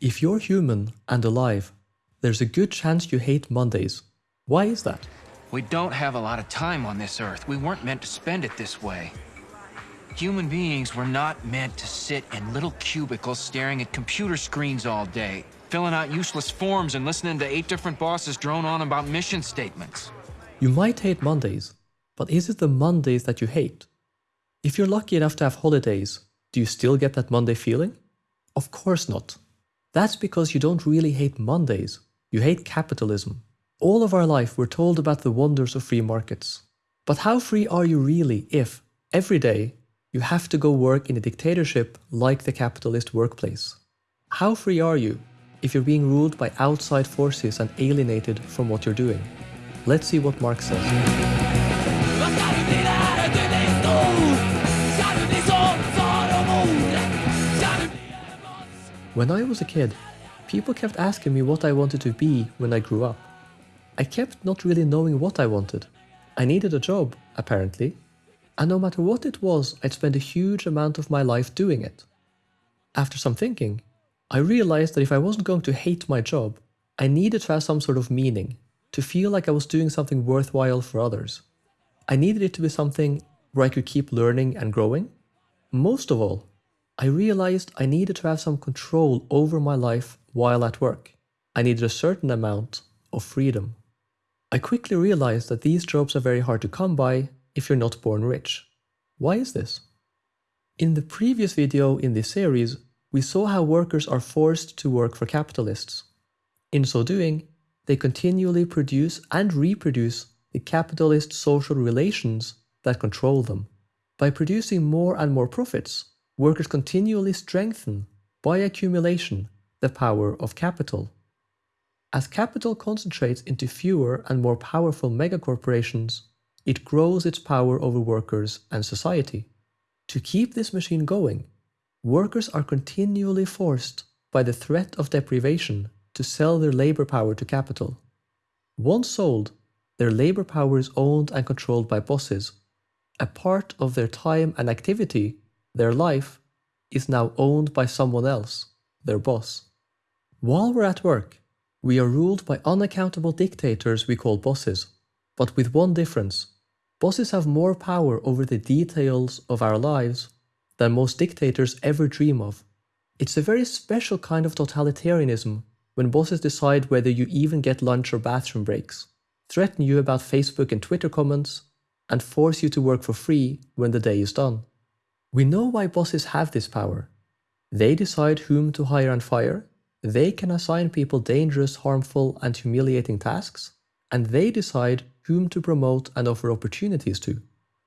If you're human and alive, there's a good chance you hate Mondays. Why is that? We don't have a lot of time on this earth. We weren't meant to spend it this way. Human beings were not meant to sit in little cubicles staring at computer screens all day, filling out useless forms and listening to eight different bosses drone on about mission statements. You might hate Mondays, but is it the Mondays that you hate? If you're lucky enough to have holidays, do you still get that Monday feeling? Of course not. That's because you don't really hate Mondays, you hate capitalism. All of our life we're told about the wonders of free markets. But how free are you really if, every day, you have to go work in a dictatorship like the capitalist workplace? How free are you if you're being ruled by outside forces and alienated from what you're doing? Let's see what Marx says. When I was a kid, people kept asking me what I wanted to be when I grew up. I kept not really knowing what I wanted. I needed a job, apparently, and no matter what it was, I'd spend a huge amount of my life doing it. After some thinking, I realized that if I wasn't going to hate my job, I needed to have some sort of meaning, to feel like I was doing something worthwhile for others. I needed it to be something where I could keep learning and growing. Most of all, I realized I needed to have some control over my life while at work. I needed a certain amount of freedom. I quickly realized that these jobs are very hard to come by if you're not born rich. Why is this? In the previous video in this series, we saw how workers are forced to work for capitalists. In so doing, they continually produce and reproduce the capitalist social relations that control them. By producing more and more profits, workers continually strengthen, by accumulation, the power of capital. As capital concentrates into fewer and more powerful megacorporations, it grows its power over workers and society. To keep this machine going, workers are continually forced by the threat of deprivation to sell their labor power to capital. Once sold, their labor power is owned and controlled by bosses. A part of their time and activity, their life, is now owned by someone else, their boss. While we're at work, we are ruled by unaccountable dictators we call bosses but with one difference. Bosses have more power over the details of our lives than most dictators ever dream of. It's a very special kind of totalitarianism when bosses decide whether you even get lunch or bathroom breaks, threaten you about Facebook and Twitter comments, and force you to work for free when the day is done. We know why bosses have this power. They decide whom to hire and fire, they can assign people dangerous, harmful, and humiliating tasks, and they decide whom to promote and offer opportunities to.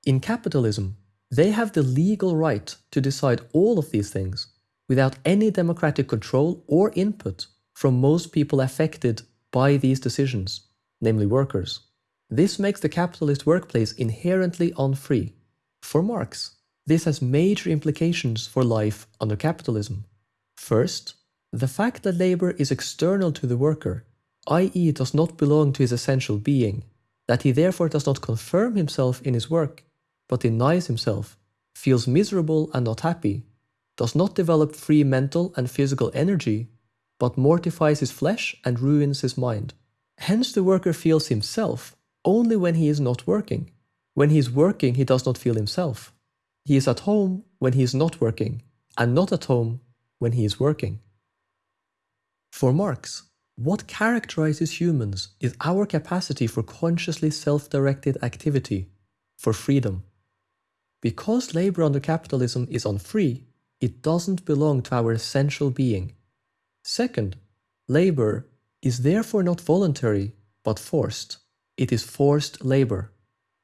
In capitalism, they have the legal right to decide all of these things without any democratic control or input from most people affected by these decisions, namely workers. This makes the capitalist workplace inherently unfree. For Marx, this has major implications for life under capitalism. First, the fact that labor is external to the worker, i.e. does not belong to his essential being, that he therefore does not confirm himself in his work, but denies himself, feels miserable and not happy, does not develop free mental and physical energy, but mortifies his flesh and ruins his mind. Hence the worker feels himself only when he is not working. When he is working, he does not feel himself. He is at home when he is not working, and not at home when he is working. For Marx, what characterizes humans is our capacity for consciously self-directed activity, for freedom. Because labor under capitalism is unfree, it doesn't belong to our essential being. Second, labor is therefore not voluntary, but forced. It is forced labor.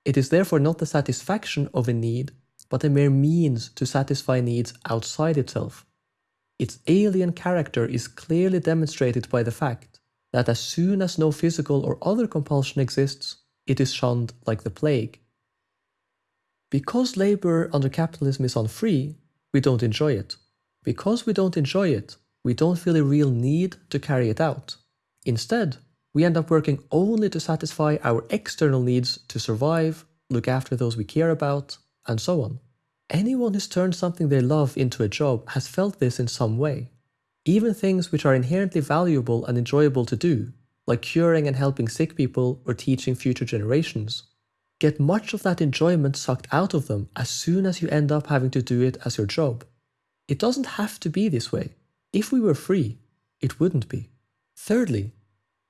It is therefore not the satisfaction of a need, but a mere means to satisfy needs outside itself. Its alien character is clearly demonstrated by the fact that as soon as no physical or other compulsion exists, it is shunned like the plague. Because labour under capitalism is unfree, we don't enjoy it. Because we don't enjoy it, we don't feel a real need to carry it out. Instead, we end up working only to satisfy our external needs to survive, look after those we care about, and so on. Anyone who's turned something they love into a job has felt this in some way. Even things which are inherently valuable and enjoyable to do, like curing and helping sick people or teaching future generations, get much of that enjoyment sucked out of them as soon as you end up having to do it as your job. It doesn't have to be this way. If we were free, it wouldn't be. Thirdly,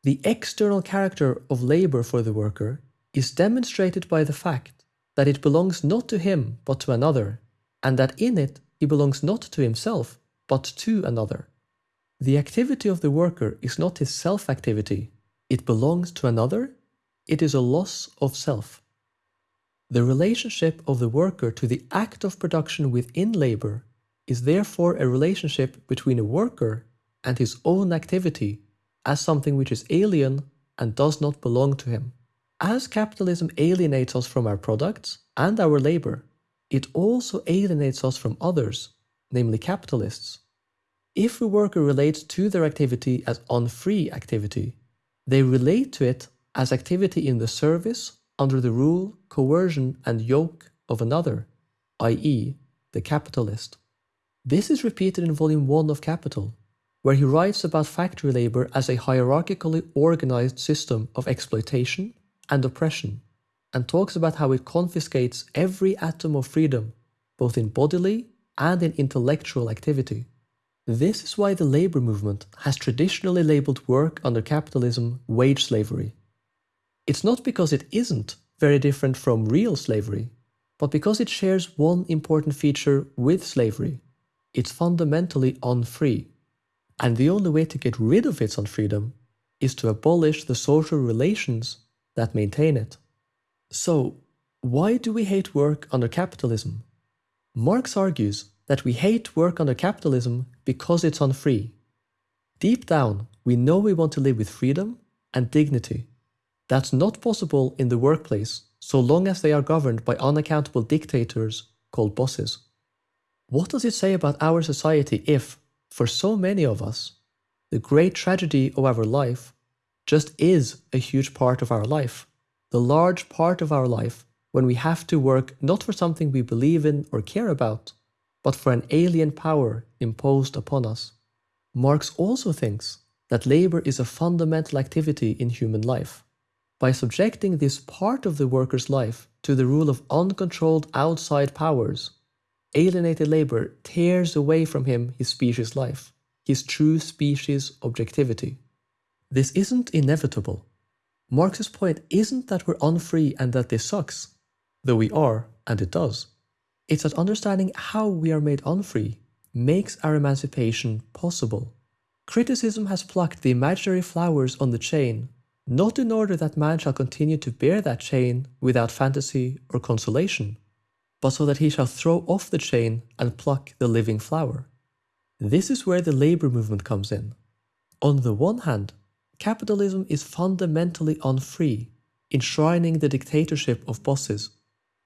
the external character of labour for the worker is demonstrated by the fact that it belongs not to him but to another, and that in it he belongs not to himself but to another. The activity of the worker is not his self-activity, it belongs to another, it is a loss of self. The relationship of the worker to the act of production within labour is therefore a relationship between a worker and his own activity as something which is alien and does not belong to him. As capitalism alienates us from our products and our labour, it also alienates us from others, namely capitalists. If a worker relates to their activity as unfree activity, they relate to it as activity in the service, under the rule, coercion and yoke of another, i.e. the capitalist. This is repeated in volume 1 of Capital, where he writes about factory labour as a hierarchically organised system of exploitation and oppression, and talks about how it confiscates every atom of freedom, both in bodily and in intellectual activity. This is why the labour movement has traditionally labelled work under capitalism wage slavery. It's not because it isn't very different from real slavery, but because it shares one important feature with slavery. It's fundamentally unfree. And the only way to get rid of its unfreedom is to abolish the social relations that maintain it. So, why do we hate work under capitalism? Marx argues that we hate work under capitalism because it's unfree. Deep down, we know we want to live with freedom and dignity. That's not possible in the workplace so long as they are governed by unaccountable dictators called bosses. What does it say about our society if, for so many of us, the great tragedy of our life just is a huge part of our life, the large part of our life when we have to work not for something we believe in or care about, but for an alien power imposed upon us. Marx also thinks that labour is a fundamental activity in human life. By subjecting this part of the worker's life to the rule of uncontrolled outside powers, alienated labour tears away from him his species life, his true species objectivity. This isn't inevitable. Marx's point isn't that we're unfree and that this sucks, though we are, and it does. It's that understanding how we are made unfree makes our emancipation possible. Criticism has plucked the imaginary flowers on the chain, not in order that man shall continue to bear that chain without fantasy or consolation, but so that he shall throw off the chain and pluck the living flower. This is where the labour movement comes in. On the one hand, capitalism is fundamentally unfree, enshrining the dictatorship of bosses.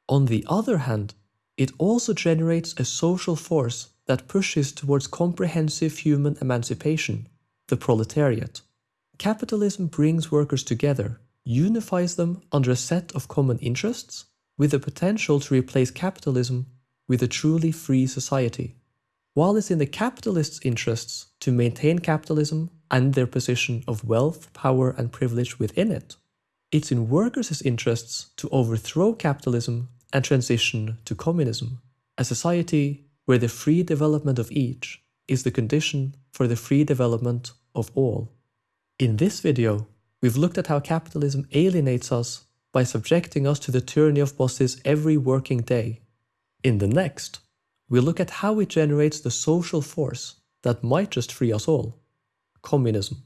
On the other hand, it also generates a social force that pushes towards comprehensive human emancipation, the proletariat. Capitalism brings workers together, unifies them under a set of common interests, with the potential to replace capitalism with a truly free society. While it's in the capitalists' interests to maintain capitalism and their position of wealth, power and privilege within it, it's in workers' interests to overthrow capitalism and transition to communism, a society where the free development of each is the condition for the free development of all. In this video, we've looked at how capitalism alienates us by subjecting us to the tyranny of bosses every working day. In the next, we'll look at how it generates the social force that might just free us all. Communism.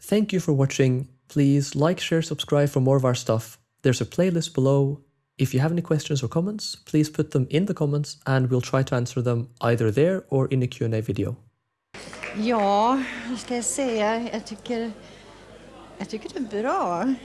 Thank you for watching. Please like, share, subscribe for more of our stuff. There's a playlist below. If you have any questions or comments, please put them in the comments and we'll try to answer them either there or in a Q&A video. Ja, ska jag säga? Jag tycker, jag tycker det är bra.